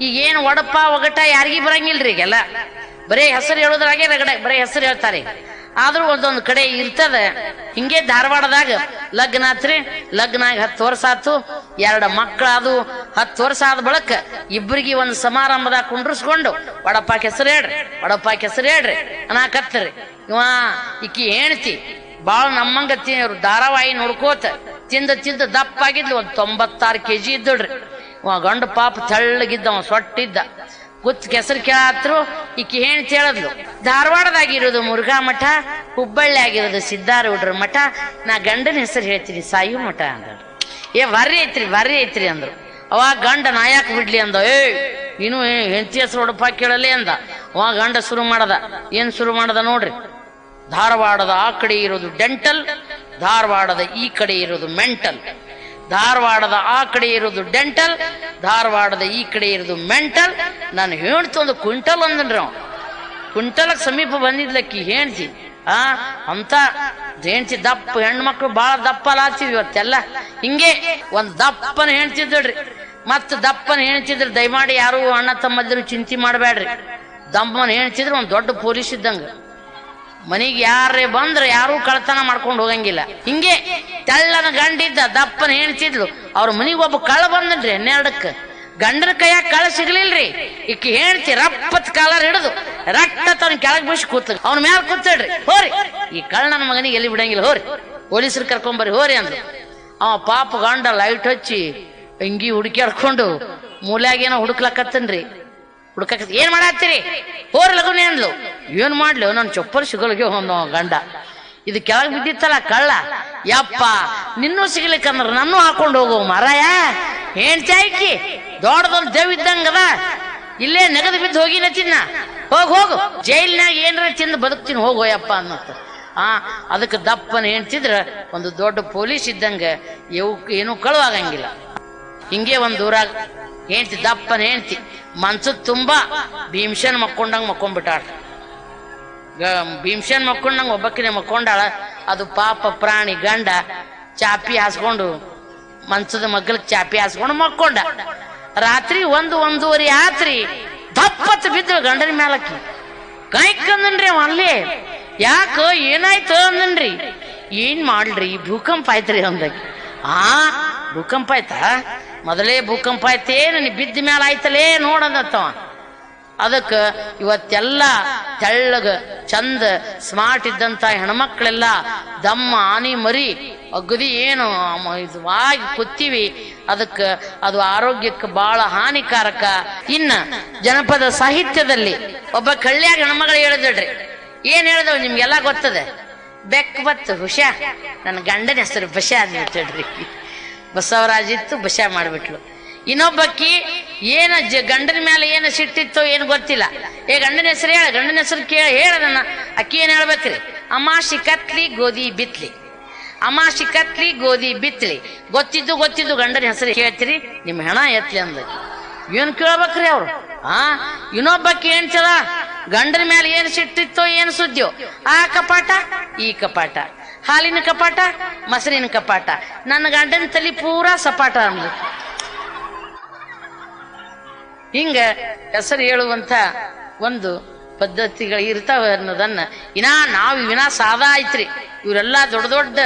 ಈಗ ಏನು ಒಡಪ ಒಗಟ ಯಾರಿಗೂ ಬರಂಗಿಲ್ರಿ ಈಗೆಲ್ಲ. ಬರೇ ಹೆಸರು ಹೇಳೋದ್ರಾಗೆ ರಗಡ, ಬರೇ ಹೆಸರು ಹೇಳ್ತಾರೆ. ಆದ್ರೂ ಒಂದೊಂದು ಕಡೆ ಇರ್ತದ. ಹಿಂಗೆ ಧಾರವಾಡದಾಗ ಲಗ್ನ ಆತ್ರಿ ಲಗ್ನ ಹತ್ತು ವರ್ಷ ಆತು, ಎರಡು ಮಕ್ಕಳಾದು ಹತ್ತು ವರ್ಷ ಆದ ಬಳಕ ಇಬ್ಬರಿಗೆ ಒಂದು ಸಮಾರಂಭದಾಗ ಕುಂಡ್ರಿಸ್ಕೊಂಡು ಒಡಪ್ಪ ಹೆಸರು ಹೇಳ್ರಿ ಒಡಪ್ಪ ಹೆಸರು ಹೇಳ್ರಿ ಅನಾಕತ್ತರಿ ಇವ ಈಕಿ ಹೆಣ್ತಿ ಭಾಳ ನಮ್ಮಂಗ ತಿ- ಧಾರಾವಾಹಿ ನೋಡ್ಕೋತ, ತಿಂದ ತಿಂದ ದಪ್ಪ ಆಗಿದ್ಲು, ಒಂದು ತೊಂಬತ್ತಾರು ಕೆ ಜಿ ಇದ್ದಳ್ರಿ. ಗಂಡ ಪಾಪ ತೆಳ್ಳಗಿದ್ದ ಅವ ಸೊಟ್ಟಿದ್ದ. ಕುತ್ ಕೆಸರು ಕೇಳಾತ್ರು, ಈಕಿ ಹೆಣ್ತಿ ಹೇಳದ್ಲು ಧಾರವಾಡದಾಗಿರೋದು ಮುರುಘಾ ಮಠ, ಹುಬ್ಬಳ್ಳಿ ಆಗಿರೋದು ಸಿದ್ದಾರೂಢರ ಮಠ. ನಾ ಗಂಡನ ಹೆಸರು ಹೇಳ್ತೀನಿ, ಸಾಯು ಮಠ ಅಂದ್ರೆ ಏ, ವರ್ರಿ ಐತ್ರಿ ವರ್ರಿ ಐತ್ರಿ ಅಂದ್ರು. ಅವಾಗ ಗಂಡ ನಾ ಯಾಕೆ ಬಿಡ್ಲಿ ಅಂದ, ಏ ಇನ್ನು ಹೆಂಡತಿ ಹೆಸರು ಹೊಡಪ ಕೇಳಲಿ ಅಂದ. ಅವ ಗಂಡ ಶುರು ಮಾಡದ. ಏನ್ ಶುರು ಮಾಡದ ನೋಡ್ರಿ? ಧಾರವಾಡದ ಆ ಕಡೆ ಇರೋದು ಡೆಂಟಲ್, ಧಾರವಾಡದ ಈ ಕಡೆ ಇರೋದು ಮೆಂಟಲ್. ಧಾರವಾಡದ ಆ ಕಡೆ ಇರೋದು ಡೆಂಟಲ್, ಧಾರವಾಡದ ಈ ಕಡೆ ಇರೋದು ಮೆಂಟಲ್. ನಾನು ಹೇಳ್ತು ಒಂದು ಕ್ವಿಂಟಲ್ ಅಂದನ್ರಿ ಅವ್ನು ಸಮೀಪ ಬಂದಿದ್ಲಕ್ಕಿ ಹೇಳ್ತಿ, ಆ, ಅಂತ ಹೆಣ್ತಿ ದಪ್ಪ, ಹೆಣ್ಮಕ್ಳು ಬಾಳ ದಪ್ಪ ಲಾಚಿದ್ವಿ ಇವತ್ತೆಲ್ಲ. ಹಿಂಗೆ ಒಂದ್ ದಪ್ಪನ ಹೆಣ್ತಿದ್ದಳ್ರಿ ಮತ್ತೆ ದಪ್ಪನ ಹೆಣ್ತಿದ್ರು ದಯಮಾಡಿ ಯಾರು ಅಣ್ಣ ತಮ್ಮದ್ರು ಚಿಂತೆ ಮಾಡಬೇಡ್ರಿ ದಪ್ಪನ ಹೆಣ್ತಿದ್ರು ಒಂದ್ ದೊಡ್ಡ ಪೊಲೀಸ್ ಇದ್ದಂಗ. ಮನೆಗೆ ಯಾರೇ ಬಂದ್ರೆ ಯಾರೂ ಕಳ್ತನ ಮಾಡ್ಕೊಂಡು ಹೋಗಂಗಿಲ್ಲ. ಹಿಂಗೆ ತೆಳ್ಳನ ಗಂಡಿದ್ದ ದಪ್ಪನ ಹೆಣ್ತಿದ್ಲು ಅವ್ರ ಮನಿಗೆ ಒಬ್ಬ ಕಳ್ಳ ಬಂದನ್ರಿ ಹನ್ನೆರಡಕ್ಕೆ. ಗಂಡನ ಕೈಯಾಗ ಕಳ್ಳ ಸಿಗ್ಲಿಲ್ರಿ. ಈಕಿ ಹೆಣ್ತಿ ರಪ್ಪತ್ ಕಾಲರ್ ಹಿಡಿದು ರಟ್ಟ ತನ್ನ ಕೆಳಗ್ ಬಿಸಿ ಕೂತ ಅವ್ನ ಮ್ಯಾಲ ಕೂತಳ್ರಿ ಹೋರಿ. ಈ ಕಳ್ಳ ನನ್ನ ಮಗನಿಗೆ ಎಲ್ಲಿ ಬಿಡಂಗಿಲ್ಲ. ಹೋರಿ. ಪೊಲೀಸರು ಕರ್ಕೊಂಬರ್ರಿ. ಹೋರಿ ಅಂದ್ರು. ಅವ ಪಾಪ ಗಂಡ ಲೈಟ್ ಹಚ್ಚಿ ಅಂಗಿ ಹುಡುಕ್ಯಾಡ್ಕೊಂಡು ಮೂಲ್ಯಾಗೇನೋ ಹುಡುಕ್ಲಕತ್ತನ್ರಿ. ಹುಡುಕಕ್ ಏನ್ ಮಾಡತ್ತೀರಿ? ಹೋರ್ ಲಗುನೇ ಅಂದ್ಲು. ಏನ್ ಮಾಡ್ಲು? ನನ್ನ ಚಪ್ಪಲ್ ಸಿಗಲ್ಗೆ ಒಂದು ಗಂಡ. ಇದು ಕೆಳಗೆ ಬಿದ್ದಿತ್ತಲ್ಲ ಕಳ್ಳ? ಯಪ್ಪ, ನಿನ್ನೂ ಸಿಗ್ಲಿಕ್ಕಂದ್ರ ನನ್ನೂ ಹಾಕೊಂಡು ಹೋಗು ಮರಯ. ಹೆಂಡ್ತಿ ಆಯ್ಕಿ, ದೊಡ್ಡದೊಂದು ದೇವ್ ಇದ್ದಂಗದ ಇಲ್ಲೇ ನೆಗದು ಬಿದ್ದು ಹೋಗಿನ ತಿನ್ನ ಹೋಗ್, ಹೋಗು. ಜೈಲಿನಾಗ ಏನ್ರ ತಿಂದು ಬದುಕ್ತೀನಿ ಹೋಗೋಯಪ್ಪ ಅನ್ನತ್ತ. ಆ, ಅದಕ್ಕೆ ದಪ್ಪನ ಹೆಣ್ತಿದ್ರ ಒಂದು ದೊಡ್ಡ ಪೊಲೀಸ್ ಇದ್ದಂಗ ಇವು ಏನೂ ಕಳುವಾಗಂಗಿಲ್ಲ ಹಿಂಗೆ ಒಂದು ಊರಾಗ ಹೆಂಡ್ತಿ, ದಪ್ಪನ ಹೆಂಡ್ತಿ ಮನ್ಸದ್ ತುಂಬಾ ಭೀಮ್ಸನ್ ಮಕ್ಕೊಂಡಂಗ್ ಮಕ್ಕೊಂಡ್ಬಿಟ್ಟಾಳ. ಗ- ಮಕ್ಕೊಂಡು ನಂಗೆ ಒಬ್ಬಕ್ಕಿನ ಮಕ್ಕೊಂಡಾಳ. ಅದು ಪಾಪ ಪ್ರಾಣಿ ಗಂಡ ಚಾಪಿ ಹಾಸ್ಕೊಂಡು ಮನ್ಸದ ಮಗ್ಗಲ್ ಚಾಪಿ ಹಾಸ್ಕೊಂಡು ಮಕ್ಕೊಂಡ. ರಾತ್ರಿ ಒಂದು ಒಂದೂವರೆ ಆತ್ರಿ ದಪ್ಪತ್ ಬಿದ್ದು ಗಂಡನ ಮ್ಯಾಲಕ್ಕಿ. ಕಾಯ್ಕಂದನ್ರಿ ಅವ ಅಲ್ಲಿ. ಯಾಕ ಏನಾಯ್ತು ಅಂದನ್ರಿ. ಏನ್ ಮಾಡ್ರಿ ಭೂಕಂಪ ಆಯ್ತ್ರಿ ಅಂದಾಗ ಆ, ಭೂಕಂಪ ಆಯ್ತಾ? ಮೊದಲೇ ಭೂಕಂಪ ಆಯ್ತೇನು ನನಗೆ ಬಿದ್ದ ಮ್ಯಾಲ ಆಯ್ತಲೇ ನೋಡಂದತ್ತವ ಅದಕ್ಕ ಇವತ್ತೆಲ್ಲ ತೆಳ್ಳಗ, ಚಂದ ಸ್ಮಾರ್ಟ್ ಇದ್ದಂತ ಹೆಣ್ಮಕ್ಳೆಲ್ಲ ದಮ್ಮ, ಆನಿ, ಮರಿ, ಅಗದಿ ಏನು ಇದು ವಾಗಿ ಕೂತೀವಿ. ಅದಕ್ಕ ಅದು ಆರೋಗ್ಯಕ್ಕೆ ಬಹಳ ಹಾನಿಕಾರಕ. ಇನ್ನ ಜನಪದ ಸಾಹಿತ್ಯದಲ್ಲಿ ಒಬ್ಬ ಕಳ್ಳ್ಯಾಗ ಹೆಣ್ಮಗಳು ಹೇಳಿದ್ರಿ ಏನ್ ಹೇಳಿದವ್ ನಿಮ್ಗೆಲ್ಲ ಗೊತ್ತದೆ? ಬೆಕ್ ಬತ್ತು, ಹುಷ. ನನ್ನ ಗಂಡನ ಹೆಸರು ಬಷಾ ಅಂತ ಹೇಳ್ರಿ ಬಸವರಾಜ್ ಇತ್ತು ಬಶ ಮಾಡ್ಬಿಟ್ಲು. ಇನ್ನೊಬ್ಬಕ್ಕಿ ಏನ ಜ ಗಂಡನ ಮೇಲೆ ಏನು ಸಿಟ್ಟಿತ್ತೋ ಏನು ಗೊತ್ತಿಲ್ಲ. ಏ, ಗಂಡನ ಹೆಸರು ಹೇಳ, ಗಂಡನ ಹೆಸರು ಕೇಳ, ಹೇಳ ನನ್ನ. ಅಕ್ಕಿ ಏನು ಹೇಳ್ಬೇಕ್ರಿ? ಅಮಾಶಿ ಕತ್ಲಿ ಗೋಧಿ ಬಿತ್ಲಿ. ಅಮಾಶಿ ಕತ್ಲಿ ಗೋಧಿ ಬಿತ್ಲಿ. ಗೊತ್ತಿದ್ದು ಗೊತ್ತಿದ್ದು ಗಂಡನ ಹೆಸರು ಹೇಳ್ತೀರಿ, ನಿಮ್ಮ ಹೆಣ ಎತ್ಲಿ ಅಂದ ಏನು ಕೇಳ್ಬೇಕ್ರಿ ಅವರು? ಆ? ಇನ್ನೊಬ್ಬಕ್ಕೆ ಏನ್ ಚಲ ಗಂಡನ ಮೇಲೆ ಏನು ಸಿಟ್ಟಿತ್ತೋ ಏನು ಸುದ್ದಿಯೋ? ಆ ಕಪಾಟ, ಈ ಕಪಾಟ. ಹಾಲಿನ ಕಪಾಟ, ಮೊಸರಿನ ಕಪಾಟ. ನನ್ನ ಗಂಡನ ತಲೆ ಪೂರಾ ಸಪಾಟ ಅಂದ್ಲು. ಹಿಂಗ ಹೆಸರು ಹೇಳುವಂತ ಒಂದು ಪದ್ಧತಿಗಳು ಇರ್ತಾವ ಅನ್ನೋದನ್ನ ಇನ್ನ ನಾವು ವಿನಾ ಸಾದಾ ಐತ್ರಿ ಇವರೆಲ್ಲ ದೊಡ್ಡ ದೊಡ್ಡ